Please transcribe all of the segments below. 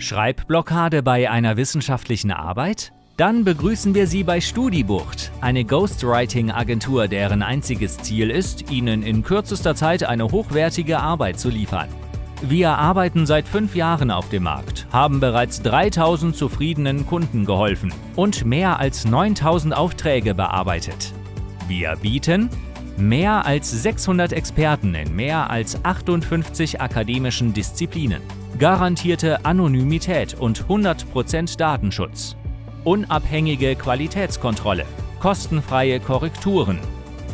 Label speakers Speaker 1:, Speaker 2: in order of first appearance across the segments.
Speaker 1: Schreibblockade bei einer wissenschaftlichen Arbeit? Dann begrüßen wir Sie bei Studibucht, eine Ghostwriting-Agentur, deren einziges Ziel ist, Ihnen in kürzester Zeit eine hochwertige Arbeit zu liefern. Wir arbeiten seit fünf Jahren auf dem Markt, haben bereits 3000 zufriedenen Kunden geholfen und mehr als 9000 Aufträge bearbeitet. Wir bieten mehr als 600 Experten in mehr als 58 akademischen Disziplinen, garantierte Anonymität und 100% Datenschutz, unabhängige Qualitätskontrolle, kostenfreie Korrekturen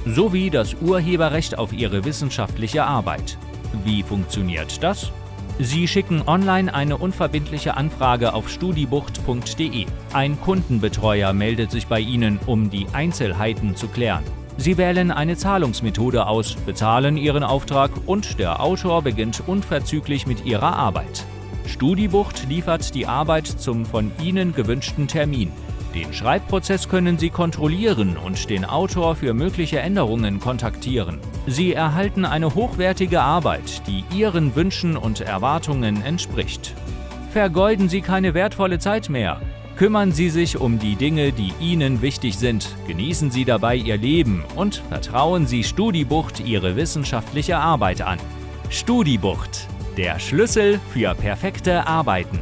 Speaker 1: sowie das Urheberrecht auf Ihre wissenschaftliche Arbeit. Wie funktioniert das? Sie schicken online eine unverbindliche Anfrage auf studibucht.de. Ein Kundenbetreuer meldet sich bei Ihnen, um die Einzelheiten zu klären. Sie wählen eine Zahlungsmethode aus, bezahlen Ihren Auftrag und der Autor beginnt unverzüglich mit Ihrer Arbeit. Studibucht liefert die Arbeit zum von Ihnen gewünschten Termin. Den Schreibprozess können Sie kontrollieren und den Autor für mögliche Änderungen kontaktieren. Sie erhalten eine hochwertige Arbeit, die Ihren Wünschen und Erwartungen entspricht. Vergeuden Sie keine wertvolle Zeit mehr. Kümmern Sie sich um die Dinge, die Ihnen wichtig sind, genießen Sie dabei Ihr Leben und vertrauen Sie Studibucht Ihre wissenschaftliche Arbeit an. Studibucht, der Schlüssel für perfekte Arbeiten.